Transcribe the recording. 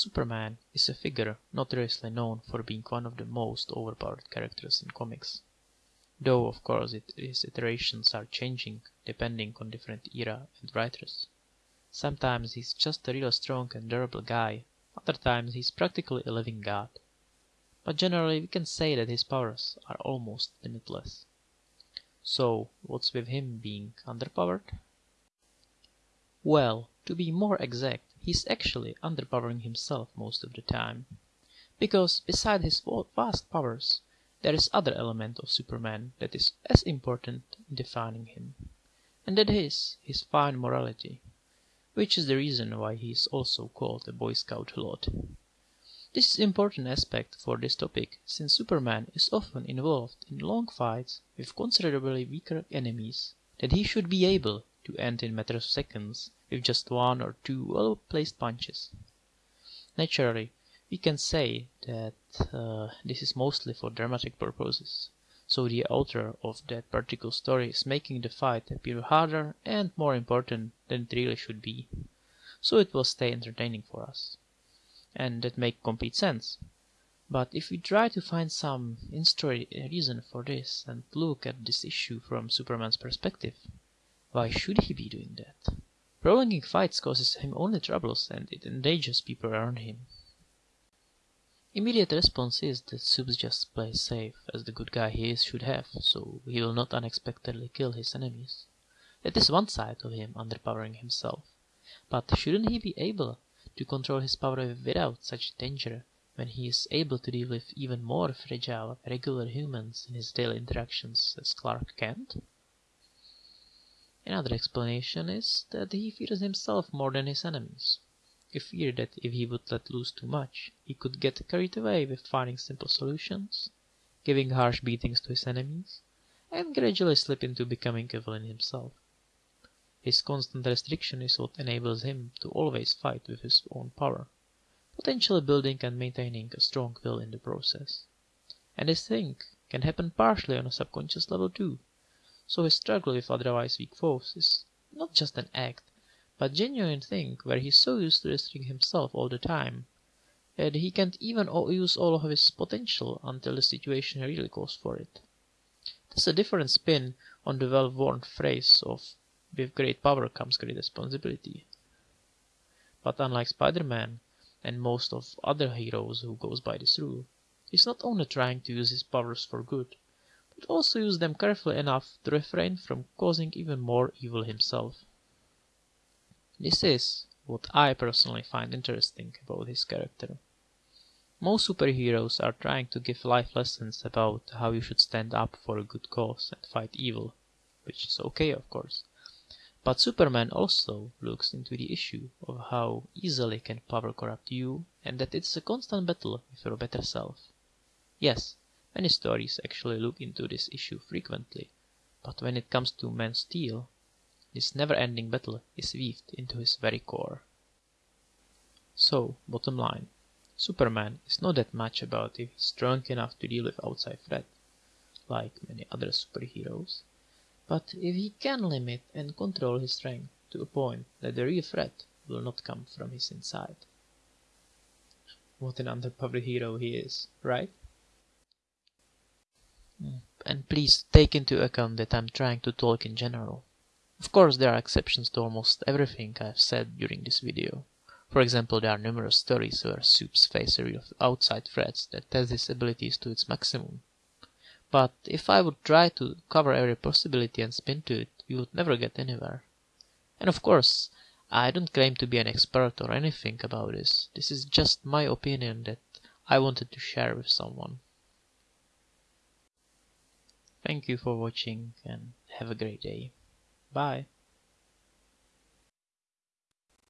Superman is a figure notoriously known for being one of the most overpowered characters in comics. Though of course his iterations are changing depending on different era and writers. Sometimes he's just a real strong and durable guy, other times he's practically a living god. But generally we can say that his powers are almost limitless. So what's with him being underpowered? Well, to be more exact, he's actually underpowering himself most of the time. Because beside his vast powers, there is other element of Superman that is as important in defining him, and that is his fine morality, which is the reason why he is also called a Boy Scout lot. This is important aspect for this topic since Superman is often involved in long fights with considerably weaker enemies that he should be able to end in matter of seconds with just one or two well placed punches. Naturally, we can say that uh, this is mostly for dramatic purposes, so the author of that particular story is making the fight appear harder and more important than it really should be, so it will stay entertaining for us. And that makes complete sense. But if we try to find some in-story reason for this and look at this issue from Superman's perspective, why should he be doing that? Prolonging fights causes him only troubles and it endangers people around him. Immediate response is that Supes just plays safe, as the good guy he is should have, so he will not unexpectedly kill his enemies. That is one side of him underpowering himself. But shouldn't he be able to control his power without such danger when he is able to deal with even more fragile regular humans in his daily interactions as Clark Kent? Another explanation is that he fears himself more than his enemies. He feared that if he would let loose too much, he could get carried away with finding simple solutions, giving harsh beatings to his enemies, and gradually slip into becoming a villain himself. His constant restriction is what enables him to always fight with his own power, potentially building and maintaining a strong will in the process. And this thing can happen partially on a subconscious level too so his struggle with otherwise weak foes is not just an act, but genuine thing where he's so used to restricting himself all the time that he can't even use all of his potential until the situation really calls for it. That's a different spin on the well-worn phrase of with great power comes great responsibility. But unlike Spider-Man and most of other heroes who goes by this rule, he's not only trying to use his powers for good, but also use them carefully enough to refrain from causing even more evil himself. This is what I personally find interesting about his character. Most superheroes are trying to give life lessons about how you should stand up for a good cause and fight evil, which is okay of course. But Superman also looks into the issue of how easily can power corrupt you and that it's a constant battle with your better self. Yes, Many stories actually look into this issue frequently, but when it comes to Man Steel, this never-ending battle is weaved into his very core. So, bottom line, Superman is not that much about if he's strong enough to deal with outside threat, like many other superheroes, but if he can limit and control his strength to a point that the real threat will not come from his inside. What an underpowered hero he is, right? And please take into account that I'm trying to talk in general. Of course there are exceptions to almost everything I've said during this video. For example, there are numerous stories where Supes face a real outside threats that test his abilities to its maximum. But if I would try to cover every possibility and spin to it, we would never get anywhere. And of course, I don't claim to be an expert or anything about this. This is just my opinion that I wanted to share with someone. Thank you for watching and have a great day. Bye.